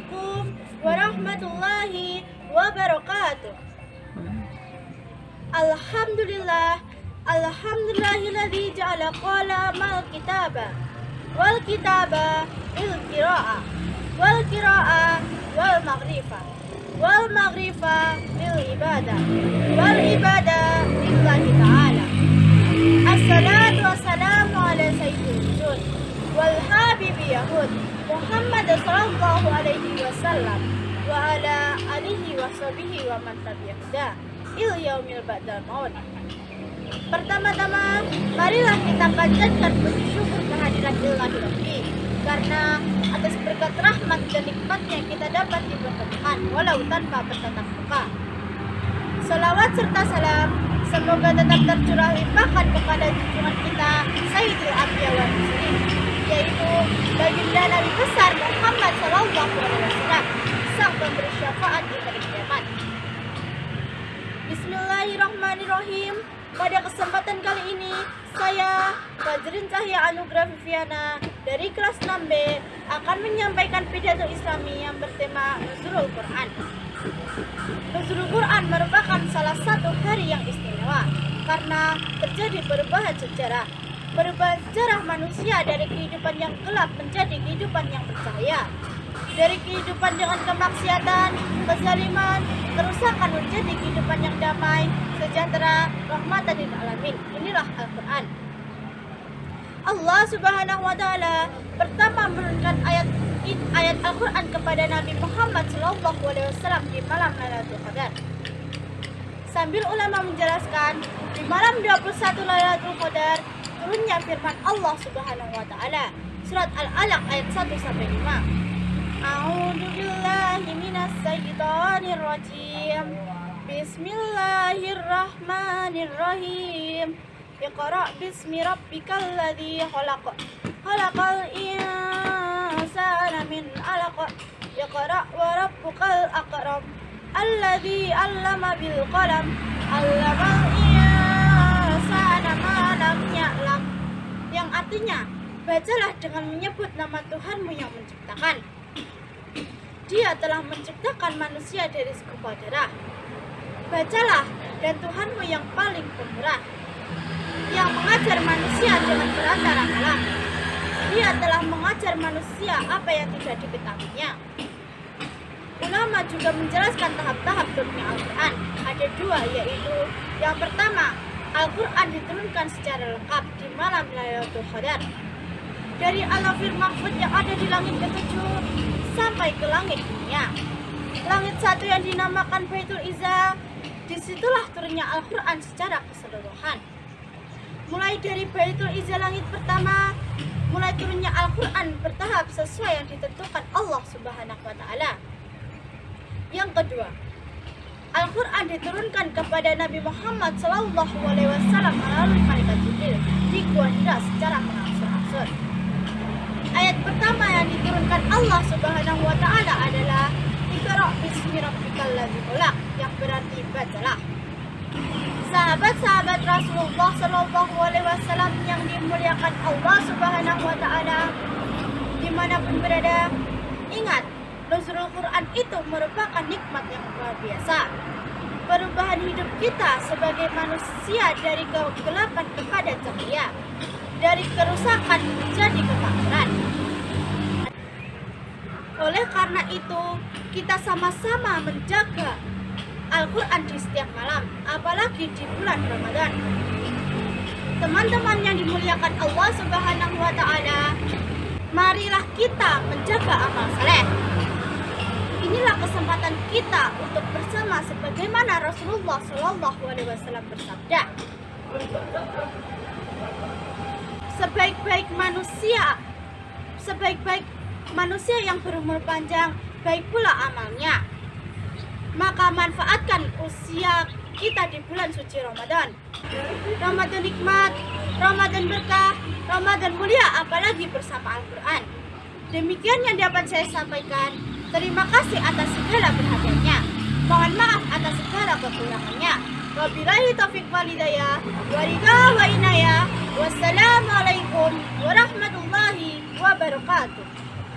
alaikum warahmatullahi wabarakatuh. Alhamdulillah, alhamdulillahilladzi ja'ala qala mal kitaba wal kitaba il qira'a wal qira'a wal maghrifa wal maghrifa bil ibadah wal ibadah lillahi ta'ala. Assalatu wassalamu ala sayyidil wal habibi yahud Muhammad wasallam wa ala alihi wa sahbihi wa man tabi'ahu il yaumil ba'dal maut Pertama-tama, marilah kita panjatkan puji syukur kehadiran Ilahi Rabbi karena atas berkat rahmat dan nikmatnya kita dapat dipertemukan walau tanpa bertatap muka. Salawat serta salam semoga tetap tercurah limpahkan kepada junjungan kita Sayyidul wal Muslim yaitu baginda Bismillahirrahmanirrahim. Pada kesempatan kali ini, saya Fajrin Cahya Anugrah Viviana dari kelas 6B akan menyampaikan pidato Islami yang bertema Nuzulul Quran. Nuzulul Quran merupakan salah satu hari yang istimewa karena terjadi perubahan sejarah. Perubahan sejarah manusia dari kehidupan yang gelap menjadi kehidupan yang bercahaya. Dari kehidupan dengan kemaksiatan, kezaliman, kerusakan menjadi kehidupan yang damai, sejahtera, rahmatan lil alamin. Inilah Al-Qur'an. Allah Subhanahu wa taala pertama menurunkan ayat ayat Al-Qur'an kepada Nabi Muhammad sallallahu alaihi wasallam di malam Lailatul Qadar. Sambil ulama menjelaskan, di malam 21 Lailatul Qadar turunnya firman Allah Subhanahu wa taala. Surat Al-Alaq ayat 1 sampai 5. A'udzu. Bismillahirrahmanirrahim. Iqra bismi rabbikal ladzi khalaq. Khalaqal insana min 'alaq. Iqra wa rabbukal akram. Alladzi 'allama bil qalam. 'Allamal insana ma lam ya'lam. Yang artinya, bacalah dengan menyebut nama Tuhanmu yang menciptakan. Dia telah menciptakan manusia dari segumpal darah. Bacalah, dan Tuhanmu yang paling pemurah, yang mengajar manusia dengan perantara. Dia telah mengajar manusia apa yang tidak diketahuinya. Ulama juga menjelaskan tahap-tahap turunnya Al-Quran. Ada dua, yaitu yang pertama, Al-Quran diturunkan secara lengkap di malam Lailatul Qadar dari alafir mahfud yang ada di langit ketujuh sampai ke langit dunia. Langit satu yang dinamakan Baitul Izzah, di situlah turunnya Al-Quran secara keseluruhan. Mulai dari Baitul Izzah langit pertama, mulai turunnya Al-Quran bertahap sesuai yang ditentukan Allah Subhanahu wa Ta'ala. Yang kedua, Al-Quran diturunkan kepada Nabi Muhammad Wasallam melalui malaikat Jibril di Gua secara mengangsur-angsur. Ayat pertama yang diturunkan Allah Subhanahu wa taala adalah Iqra bismi rabbikal ladzi khalaq yang berarti bacalah. Sahabat-sahabat Rasulullah Shallallahu alaihi wasallam yang dimuliakan Allah Subhanahu wa taala di mana pun berada, ingat Nuzulul Quran itu merupakan nikmat yang luar biasa. Perubahan hidup kita sebagai manusia dari kegelapan kepada cahaya dari kerusakan menjadi kemakmuran. Oleh karena itu, kita sama-sama menjaga Al-Quran di setiap malam, apalagi di bulan Ramadan. Teman-teman yang dimuliakan Allah Subhanahu wa Ta'ala, marilah kita menjaga amal saleh. Inilah kesempatan kita untuk bersama sebagaimana Rasulullah Shallallahu Alaihi Wasallam bersabda sebaik-baik manusia sebaik-baik manusia yang berumur panjang baik pula amalnya. Maka manfaatkan usia kita di bulan suci Ramadan. Ramadan nikmat Ramadan berkah Ramadan mulia apalagi bersama Al-Quran. Demikian yang dapat saya sampaikan. Terima kasih atas segala perhatiannya. Mohon maaf atas segala kekurangannya. Wabillahi taufiq walidayah Walidah wa inayah Wassalamualaikum warahmatullahi wabarakatuh